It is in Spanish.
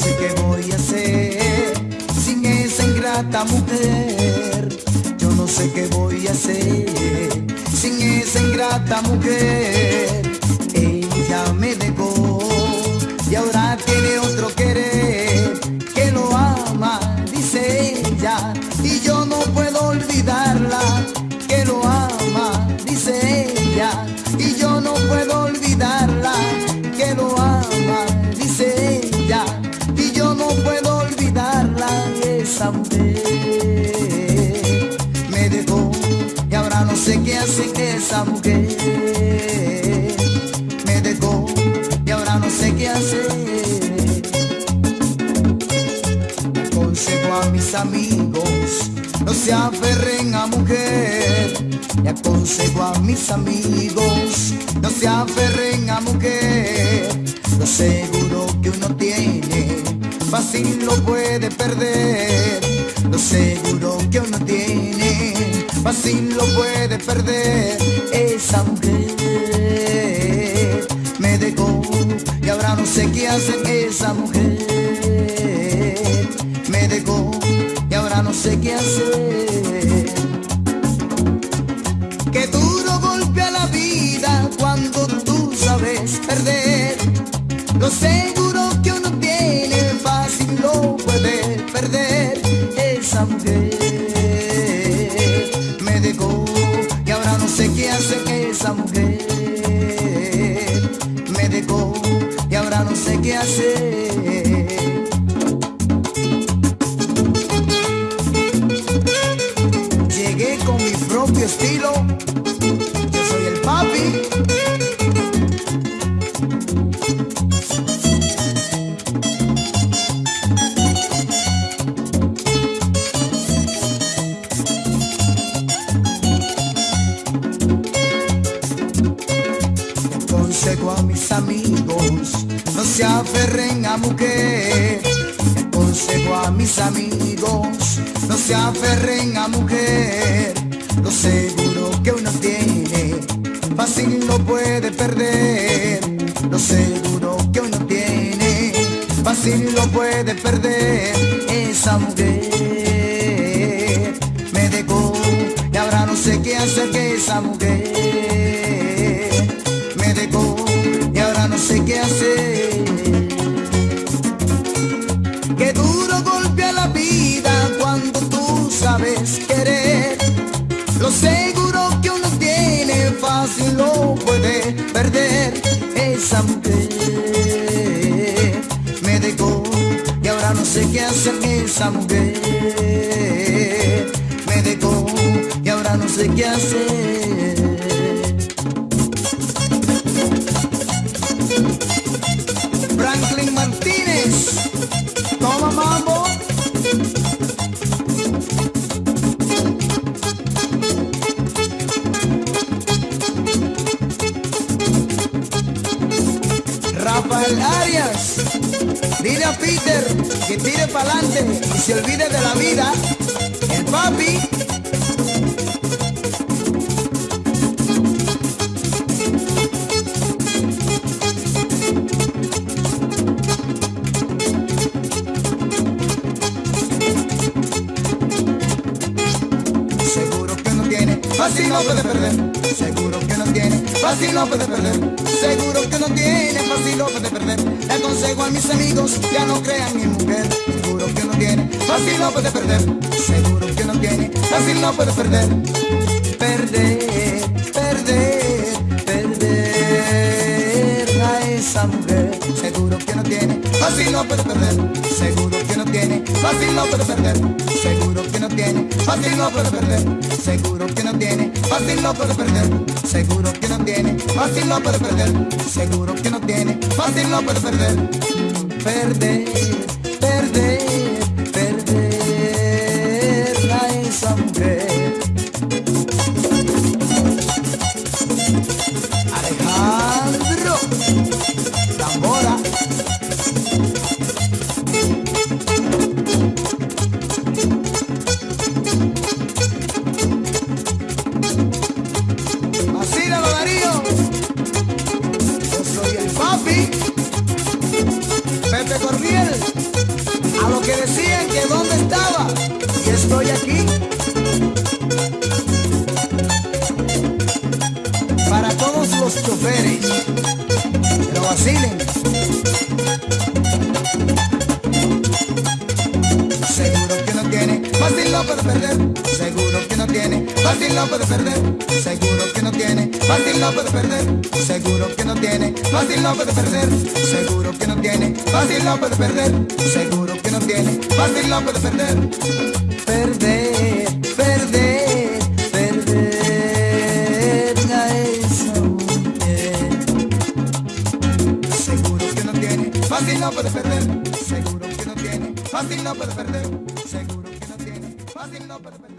sé qué voy a hacer sin esa ingrata mujer. Yo no sé qué voy a hacer sin esa ingrata mujer. Hace esa mujer me dejó y ahora no sé qué hacer. Aconsejo a mis amigos no se aferren a mujer. Y aconsejo a mis amigos no se aferren a mujer. Lo seguro que uno tiene fácil lo puede perder. Lo seguro que uno tiene fácil lo puede perder esa mujer. Me dejó y ahora no sé qué hacer esa mujer. Me dejó y ahora no sé qué hacer. Qué duro golpea la vida cuando tú sabes perder. Lo seguro que uno tiene fácil lo puede perder mi estilo. Yo soy el papi. Aconsejo a mis amigos, no se aferren a mujer. Aconsejo a mis amigos, no se aferren a mujer. Seguro que uno tiene, fácil lo puede perder. Lo seguro que uno tiene, fácil lo puede perder. Esa mujer me dejó y ahora no sé qué hacer que esa mujer Esa mujer me dejó y ahora no sé qué hacer. Esa mujer me dejó y ahora no sé qué hacer. Dile a Peter que tire para adelante y se olvide de la vida. El papi. Seguro que no tiene, fácil no puede perder. Seguro que no tiene, fácil no puede perder. Seguro que no tiene, fácil no puede perder. Le aconsejo a mis amigos, ya no crean mi mujer. Seguro que no tiene, fácil no puede perder. Seguro que no tiene, fácil no puede perder. Perder, perder, perder a esa mujer. Seguro que no tiene, fácil no puede perder. Seguro que no tiene, fácil no puede perder. Seguro fácil no puede perder. Seguro que no tiene, fácil no puede perder. Seguro que no tiene, fácil no puede perder. Seguro que no tiene, fácil no puede perder. Perder, perder, fácil no puede perder. Seguro que no tiene, fácil no puede perder. Seguro que no tiene, fácil no puede perder. Seguro que no tiene, fácil no puede perder. Seguro que no tiene, fácil no puede perder. Seguro que no tiene, fácil no puede perder. Perder, perder, perder a esa mujer. Seguro que no tiene, fácil no puede perder. Seguro que no tiene, fácil no puede perder. Seguro que no